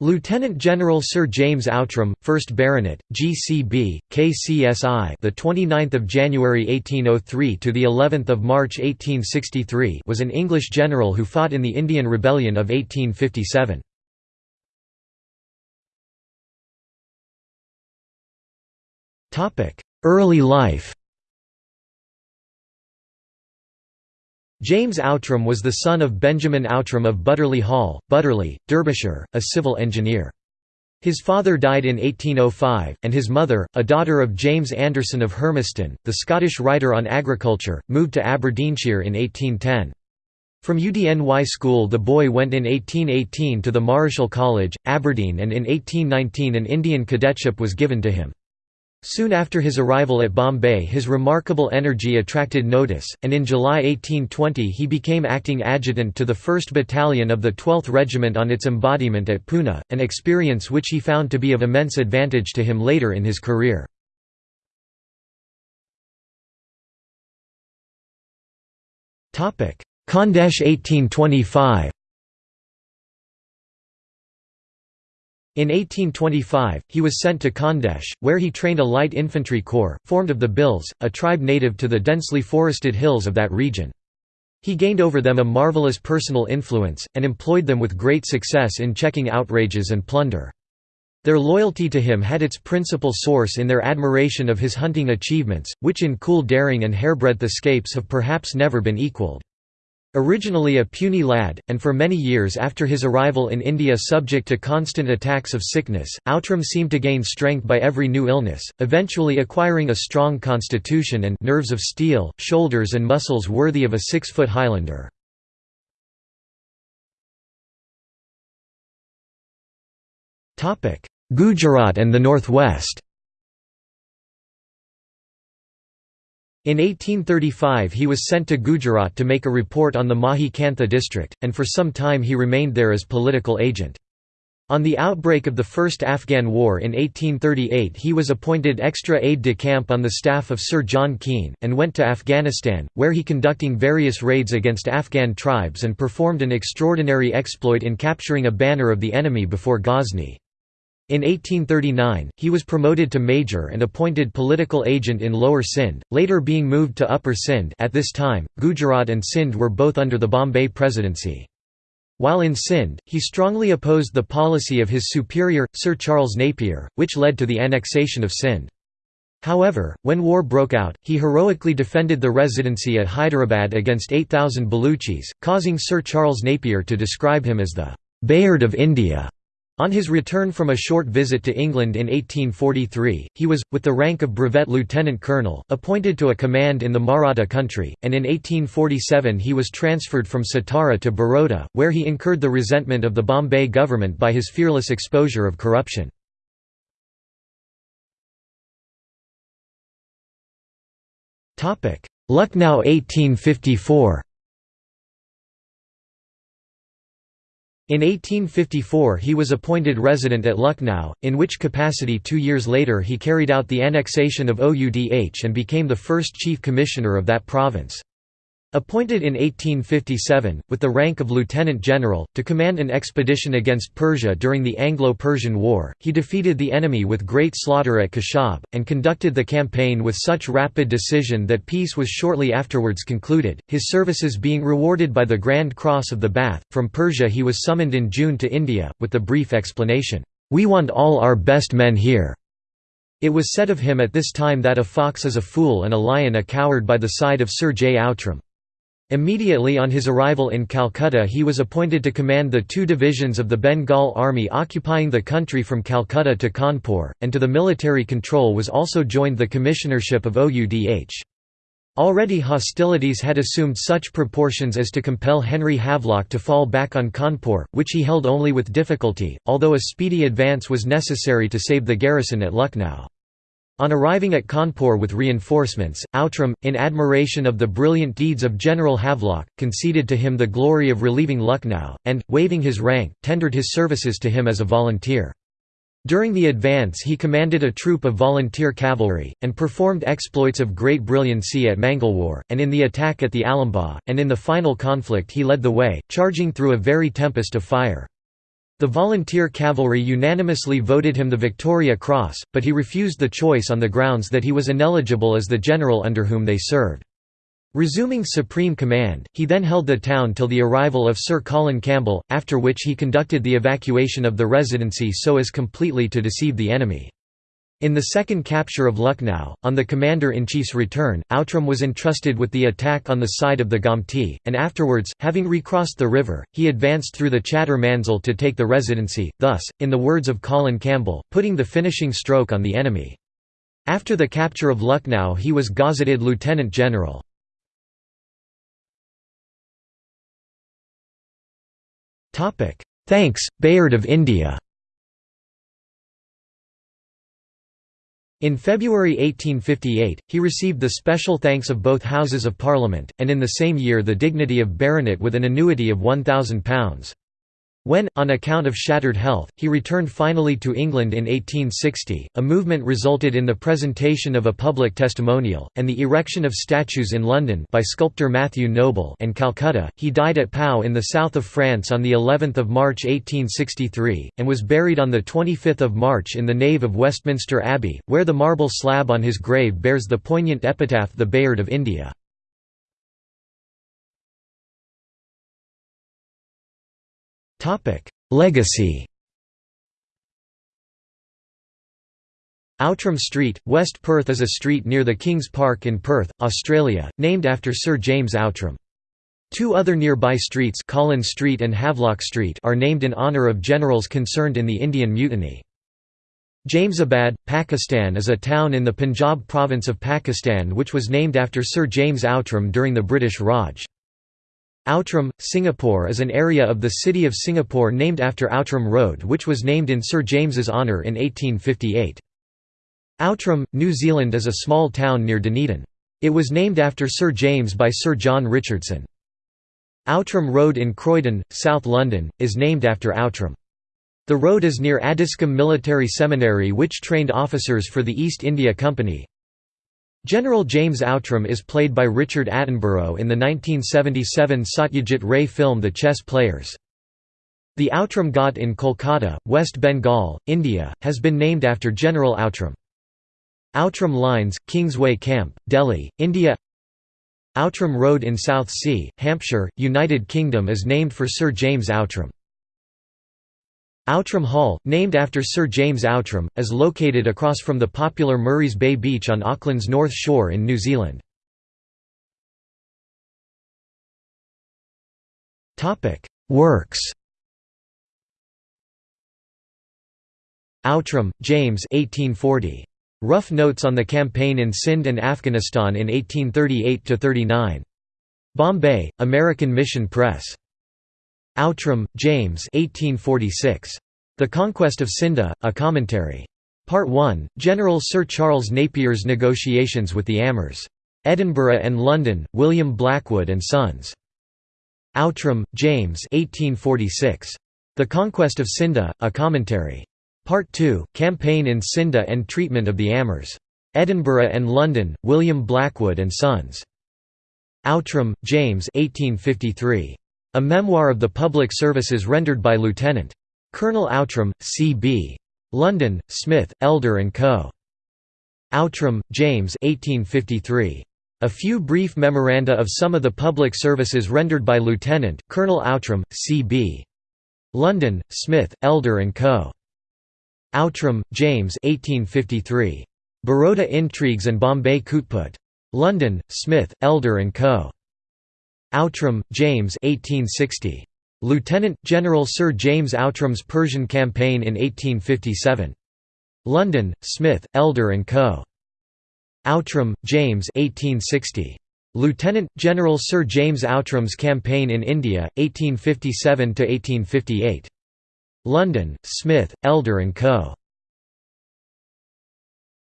Lieutenant General Sir James Outram, 1st Baronet, GCB, KCSI, the 29th of January 1803 to the 11th of March 1863, was an English general who fought in the Indian Rebellion of 1857. Topic: Early life. James Outram was the son of Benjamin Outram of Butterley Hall, Butterley, Derbyshire, a civil engineer. His father died in 1805, and his mother, a daughter of James Anderson of Hermiston, the Scottish writer on agriculture, moved to Aberdeenshire in 1810. From UDNY school the boy went in 1818 to the Marischal College, Aberdeen and in 1819 an Indian cadetship was given to him. Soon after his arrival at Bombay his remarkable energy attracted notice, and in July 1820 he became acting adjutant to the 1st Battalion of the 12th Regiment on its embodiment at Poona, an experience which he found to be of immense advantage to him later in his career. Khandesh 1825 In 1825, he was sent to Khandesh, where he trained a light infantry corps, formed of the Bhils, a tribe native to the densely forested hills of that region. He gained over them a marvelous personal influence, and employed them with great success in checking outrages and plunder. Their loyalty to him had its principal source in their admiration of his hunting achievements, which in cool daring and hairbreadth escapes have perhaps never been equalled. Originally a puny lad, and for many years after his arrival in India subject to constant attacks of sickness, Outram seemed to gain strength by every new illness, eventually acquiring a strong constitution and nerves of steel, shoulders and muscles worthy of a six-foot Highlander. Gujarat and the Northwest In 1835 he was sent to Gujarat to make a report on the Mahi Kantha district, and for some time he remained there as political agent. On the outbreak of the First Afghan War in 1838 he was appointed extra aide-de-camp on the staff of Sir John Keane, and went to Afghanistan, where he conducting various raids against Afghan tribes and performed an extraordinary exploit in capturing a banner of the enemy before Ghazni. In 1839, he was promoted to major and appointed political agent in Lower Sindh, later being moved to Upper Sindh at this time, Gujarat and Sindh were both under the Bombay Presidency. While in Sindh, he strongly opposed the policy of his superior, Sir Charles Napier, which led to the annexation of Sindh. However, when war broke out, he heroically defended the residency at Hyderabad against 8,000 Baluchis, causing Sir Charles Napier to describe him as the Bayard of India. On his return from a short visit to England in 1843, he was, with the rank of brevet lieutenant colonel, appointed to a command in the Maratha country, and in 1847 he was transferred from Satara to Baroda, where he incurred the resentment of the Bombay government by his fearless exposure of corruption. Lucknow 1854 In 1854 he was appointed resident at Lucknow, in which capacity two years later he carried out the annexation of Oudh and became the first chief commissioner of that province. Appointed in 1857, with the rank of lieutenant general, to command an expedition against Persia during the Anglo-Persian War, he defeated the enemy with great slaughter at Khushab, and conducted the campaign with such rapid decision that peace was shortly afterwards concluded, his services being rewarded by the Grand Cross of the Bath. From Persia he was summoned in June to India, with the brief explanation, "'We want all our best men here'". It was said of him at this time that a fox is a fool and a lion a coward by the side of Sir J. Outram. Immediately on his arrival in Calcutta he was appointed to command the two divisions of the Bengal Army occupying the country from Calcutta to Kanpur, and to the military control was also joined the commissionership of OUDH. Already hostilities had assumed such proportions as to compel Henry Havelock to fall back on Kanpur, which he held only with difficulty, although a speedy advance was necessary to save the garrison at Lucknow. On arriving at Kanpur with reinforcements, Outram, in admiration of the brilliant deeds of General Havelock, conceded to him the glory of relieving Lucknow, and, waiving his rank, tendered his services to him as a volunteer. During the advance he commanded a troop of volunteer cavalry, and performed exploits of great brilliancy at Mangalwar, and in the attack at the Alambagh, and in the final conflict he led the way, charging through a very tempest of fire. The volunteer cavalry unanimously voted him the Victoria Cross, but he refused the choice on the grounds that he was ineligible as the general under whom they served. Resuming supreme command, he then held the town till the arrival of Sir Colin Campbell, after which he conducted the evacuation of the Residency so as completely to deceive the enemy. In the second capture of Lucknow, on the commander-in-chief's return, Outram was entrusted with the attack on the side of the Gomti, and afterwards, having recrossed the river, he advanced through the Chattar Manzil to take the Residency, thus, in the words of Colin Campbell, putting the finishing stroke on the enemy. After the capture of Lucknow he was gazetted lieutenant general. Thanks, Bayard of India In February 1858, he received the special thanks of both Houses of Parliament, and in the same year the dignity of baronet with an annuity of £1,000. When, on account of shattered health, he returned finally to England in 1860, a movement resulted in the presentation of a public testimonial, and the erection of statues in London by sculptor Matthew Noble and Calcutta. He died at Pau in the south of France on the 11th of March 1863, and was buried on the 25th of March in the nave of Westminster Abbey, where the marble slab on his grave bears the poignant epitaph The Bayard of India. Legacy Outram Street, West Perth is a street near the King's Park in Perth, Australia, named after Sir James Outram. Two other nearby streets Collins Street and Havelock Street are named in honour of generals concerned in the Indian Mutiny. Jamesabad, Pakistan is a town in the Punjab province of Pakistan which was named after Sir James Outram during the British Raj. Outram, Singapore is an area of the city of Singapore named after Outram Road which was named in Sir James's honour in 1858. Outram, New Zealand is a small town near Dunedin. It was named after Sir James by Sir John Richardson. Outram Road in Croydon, South London, is named after Outram. The road is near Addiscombe Military Seminary which trained officers for the East India Company. General James Outram is played by Richard Attenborough in the 1977 Satyajit Ray film The Chess Players. The Outram Ghat in Kolkata, West Bengal, India, has been named after General Outram. Outram Lines, Kingsway Camp, Delhi, India Outram Road in Southsea, Hampshire, United Kingdom is named for Sir James Outram. Outram Hall, named after Sir James Outram, is located across from the popular Murray's Bay Beach on Auckland's North Shore in New Zealand. Works Outram, James 1840. Rough Notes on the Campaign in Sindh and Afghanistan in 1838–39. Bombay, American Mission Press. Outram, James 1846. The Conquest of Scinde, A Commentary. Part 1, General Sir Charles Napier's Negotiations with the Ameers. Edinburgh and London, William Blackwood and Sons. Outram, James 1846. The Conquest of Scinde, A Commentary. Part 2, Campaign in Scinde and Treatment of the Ameers. Edinburgh and London, William Blackwood and Sons. Outram, James 1853. A memoir of the public services rendered by Lieutenant. Colonel Outram, C.B. London, Smith, Elder & Co. Outram, James 1853. A few brief memoranda of some of the public services rendered by Lieutenant, Colonel Outram, C.B. London, Smith, Elder & Co. Outram, James 1853. Baroda Intrigues and Bombay Kootput. London, Smith, Elder & Co. Outram, James 1860. Lieutenant General Sir James Outram's Persian Campaign in 1857. London, Smith, Elder & Co. Outram, James 1860. Lieutenant General Sir James Outram's Campaign in India, 1857–1858. London, Smith, Elder & Co.